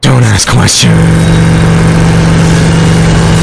Don't ask questions.